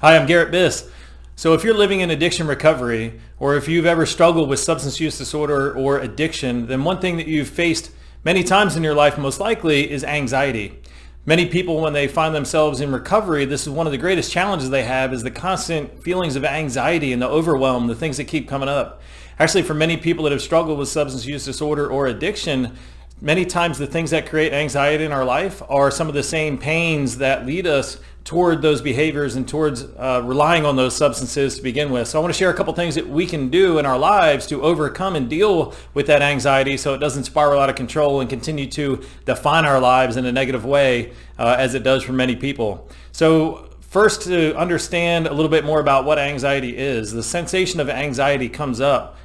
Hi, I'm Garrett Biss. So if you're living in addiction recovery, or if you've ever struggled with substance use disorder or addiction, then one thing that you've faced many times in your life most likely is anxiety. Many people, when they find themselves in recovery, this is one of the greatest challenges they have is the constant feelings of anxiety and the overwhelm, the things that keep coming up. Actually, for many people that have struggled with substance use disorder or addiction, many times the things that create anxiety in our life are some of the same pains that lead us toward those behaviors and towards uh, relying on those substances to begin with. So I want to share a couple things that we can do in our lives to overcome and deal with that anxiety so it doesn't spiral out of control and continue to define our lives in a negative way uh, as it does for many people. So first to understand a little bit more about what anxiety is, the sensation of anxiety comes up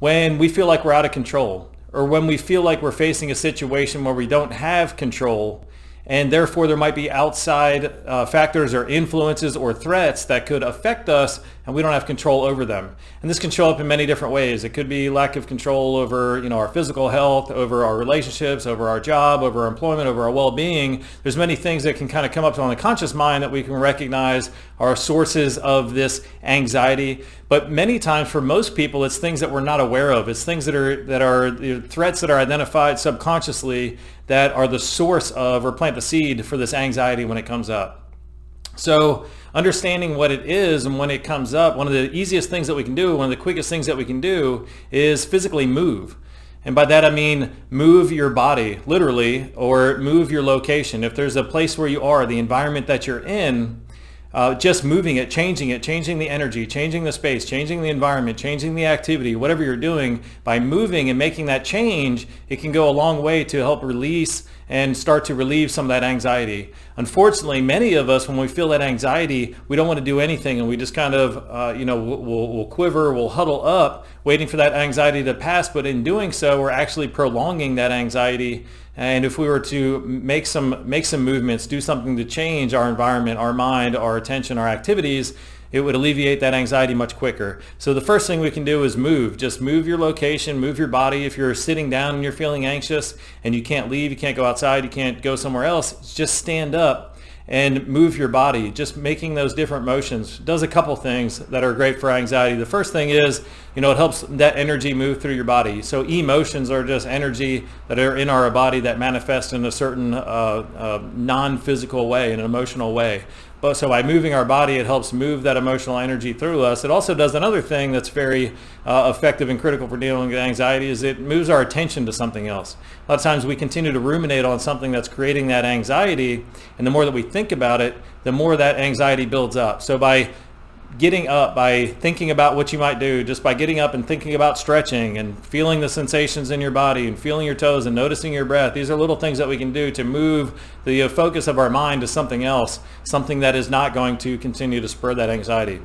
when we feel like we're out of control or when we feel like we're facing a situation where we don't have control and therefore there might be outside uh, factors or influences or threats that could affect us and we don't have control over them. And this can show up in many different ways. It could be lack of control over you know, our physical health, over our relationships, over our job, over our employment, over our well-being. There's many things that can kind of come up on the conscious mind that we can recognize are sources of this anxiety. But many times for most people, it's things that we're not aware of. It's things that are, that are threats that are identified subconsciously that are the source of or plant the seed for this anxiety when it comes up. So understanding what it is and when it comes up, one of the easiest things that we can do, one of the quickest things that we can do is physically move. And by that I mean move your body, literally, or move your location. If there's a place where you are, the environment that you're in, uh, just moving it, changing it, changing the energy, changing the space, changing the environment, changing the activity, whatever you're doing, by moving and making that change, it can go a long way to help release and start to relieve some of that anxiety. Unfortunately, many of us, when we feel that anxiety, we don't want to do anything and we just kind of, uh, you know, we'll, we'll quiver, we'll huddle up, waiting for that anxiety to pass. But in doing so, we're actually prolonging that anxiety and if we were to make some, make some movements, do something to change our environment, our mind, our attention, our activities, it would alleviate that anxiety much quicker. So the first thing we can do is move. Just move your location, move your body. If you're sitting down and you're feeling anxious and you can't leave, you can't go outside, you can't go somewhere else, just stand up and move your body. Just making those different motions does a couple things that are great for anxiety. The first thing is, you know, it helps that energy move through your body. So emotions are just energy that are in our body that manifest in a certain uh, uh, non-physical way, in an emotional way. But so by moving our body, it helps move that emotional energy through us. It also does another thing that's very uh, effective and critical for dealing with anxiety is it moves our attention to something else. A lot of times we continue to ruminate on something that's creating that anxiety. And the more that we think about it, the more that anxiety builds up. So by getting up by thinking about what you might do just by getting up and thinking about stretching and feeling the sensations in your body and feeling your toes and noticing your breath these are little things that we can do to move the uh, focus of our mind to something else something that is not going to continue to spur that anxiety.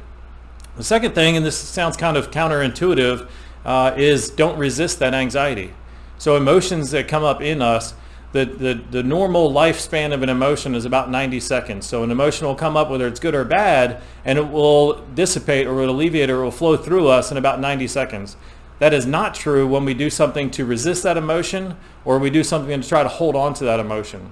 The second thing and this sounds kind of counterintuitive uh, is don't resist that anxiety. So emotions that come up in us the, the, the normal lifespan of an emotion is about 90 seconds. So an emotion will come up whether it's good or bad and it will dissipate or it will alleviate or it will flow through us in about 90 seconds. That is not true when we do something to resist that emotion or we do something to try to hold on to that emotion.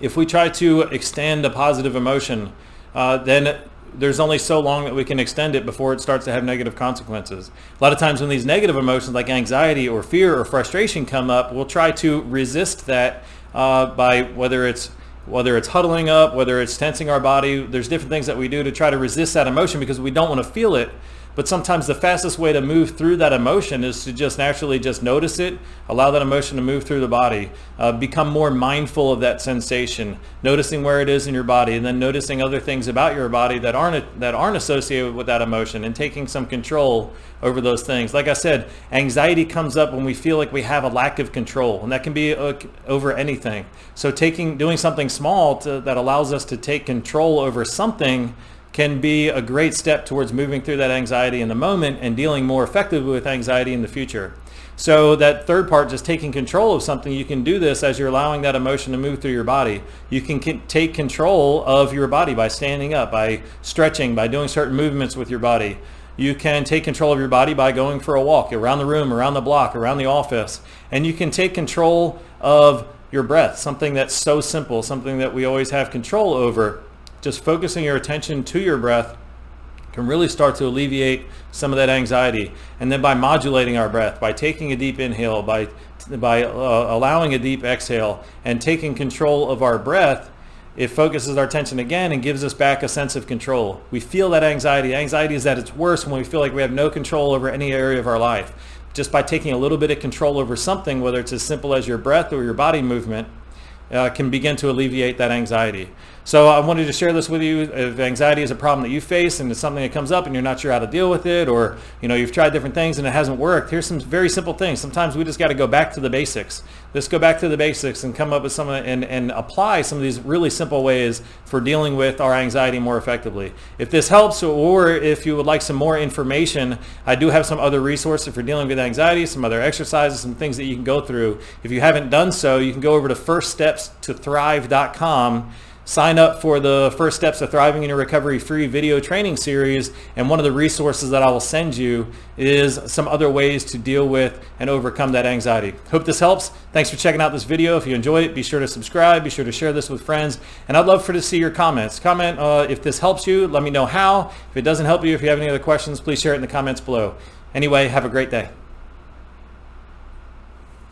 If we try to extend a positive emotion, uh, then there's only so long that we can extend it before it starts to have negative consequences. A lot of times when these negative emotions like anxiety or fear or frustration come up, we'll try to resist that uh, by whether it's whether it's huddling up, whether it's tensing our body, there's different things that we do to try to resist that emotion because we don't want to feel it. But sometimes the fastest way to move through that emotion is to just naturally just notice it, allow that emotion to move through the body, uh, become more mindful of that sensation, noticing where it is in your body, and then noticing other things about your body that aren't that aren't associated with that emotion, and taking some control over those things. Like I said, anxiety comes up when we feel like we have a lack of control, and that can be uh, over anything. So taking doing something small to, that allows us to take control over something can be a great step towards moving through that anxiety in the moment and dealing more effectively with anxiety in the future. So that third part, just taking control of something, you can do this as you're allowing that emotion to move through your body. You can take control of your body by standing up, by stretching, by doing certain movements with your body. You can take control of your body by going for a walk around the room, around the block, around the office. And you can take control of your breath, something that's so simple, something that we always have control over just focusing your attention to your breath can really start to alleviate some of that anxiety. And then by modulating our breath, by taking a deep inhale, by, by uh, allowing a deep exhale and taking control of our breath, it focuses our attention again and gives us back a sense of control. We feel that anxiety. Anxiety is that its worse when we feel like we have no control over any area of our life. Just by taking a little bit of control over something, whether it's as simple as your breath or your body movement, uh, can begin to alleviate that anxiety. So I wanted to share this with you. If anxiety is a problem that you face and it's something that comes up and you're not sure how to deal with it, or you know you've tried different things and it hasn't worked, here's some very simple things. Sometimes we just got to go back to the basics. Let's go back to the basics and come up with some and, and apply some of these really simple ways for dealing with our anxiety more effectively. If this helps, or if you would like some more information, I do have some other resources for dealing with anxiety, some other exercises, some things that you can go through. If you haven't done so, you can go over to firststepstothrive.com sign up for the First Steps to Thriving in Your Recovery free video training series. And one of the resources that I will send you is some other ways to deal with and overcome that anxiety. Hope this helps. Thanks for checking out this video. If you enjoyed it, be sure to subscribe. Be sure to share this with friends. And I'd love for to see your comments. Comment uh, if this helps you. Let me know how. If it doesn't help you, if you have any other questions, please share it in the comments below. Anyway, have a great day.